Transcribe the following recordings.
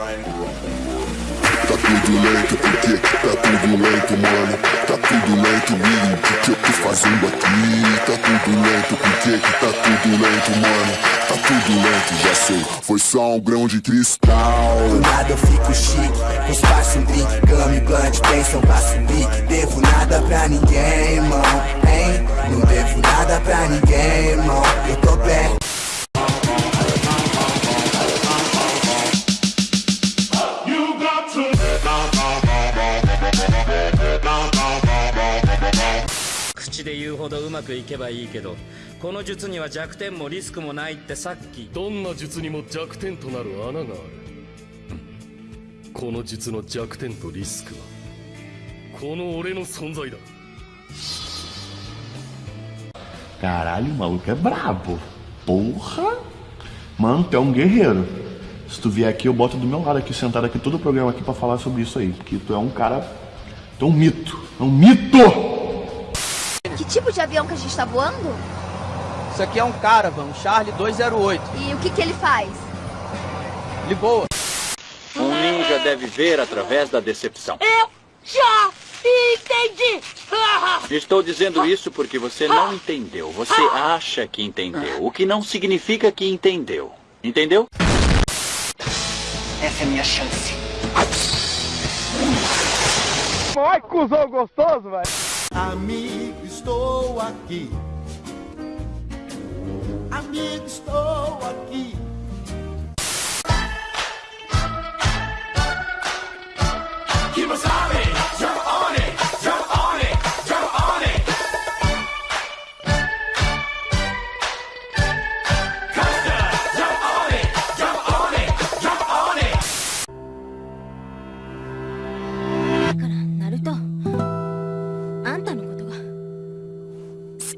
Tá tudo lento, porque tá tudo lento, mano. Tá tudo lento, William, o que eu tô fazendo aqui? Tá tudo lento, porque tá tudo lento, mano? Tá tudo lento, já sei, foi só um grão de cristal. Do nada eu fico chique, com espaço um drink Cama e blunt, pensam pra subir Devo nada pra ninguém, irmão, hein? 口で言うほどうまくいけばいいけどこの術には弱点もリスクもないってさっきどんな術にも弱点となる穴があるこの術の弱点とリスクはこの俺の存在だ Caralho, o maluco é brabo. Porra! Mano, tu é um guerreiro. Se tu vier aqui, eu boto do meu lado aqui, sentado aqui, todo o programa aqui pra falar sobre isso aí. Que tu é um cara. Tu é um mito. É um mito! Que tipo de avião que a gente tá voando? Isso aqui é um Caravan, um Charlie 208. E o que que ele faz? Ele voa. Um ninja deve ver através da decepção. Eu já entendi! Estou dizendo isso porque você não entendeu. Você acha que entendeu, o que não significa que entendeu. Entendeu? Essa é a minha chance Ai, cuzão gostoso, velho. Amigo, estou aqui. Amigo, estou aqui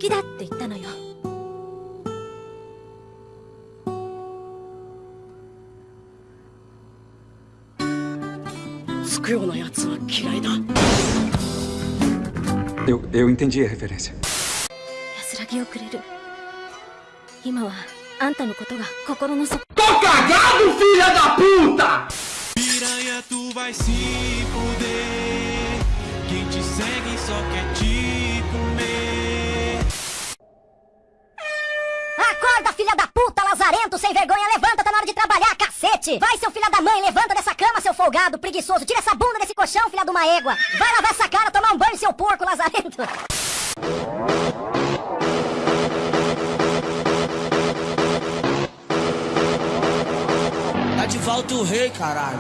きだって言ったのよつくようなやつは嫌いだ Eu, eu entendi a referência. 安らぎをくれる今はあんたのことが心の底 Piranha, tu vai se fuder. Quem te segue só quer te cacete! Vai, seu filho da mãe, levanta dessa cama, seu folgado, preguiçoso, tira essa bunda desse colchão, filha de uma égua! Vai lavar essa cara, tomar um banho, seu porco, lazarento! Tá de volta o rei, caralho.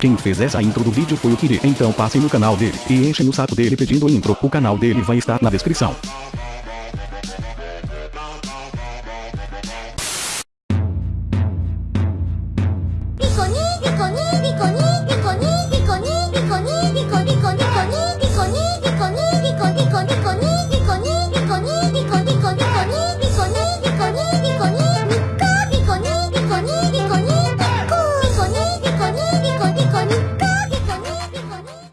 Quem fez essa intro do vídeo foi o Kiri, então passem no canal dele e enchem o saco dele pedindo intro, o canal dele vai estar na descrição.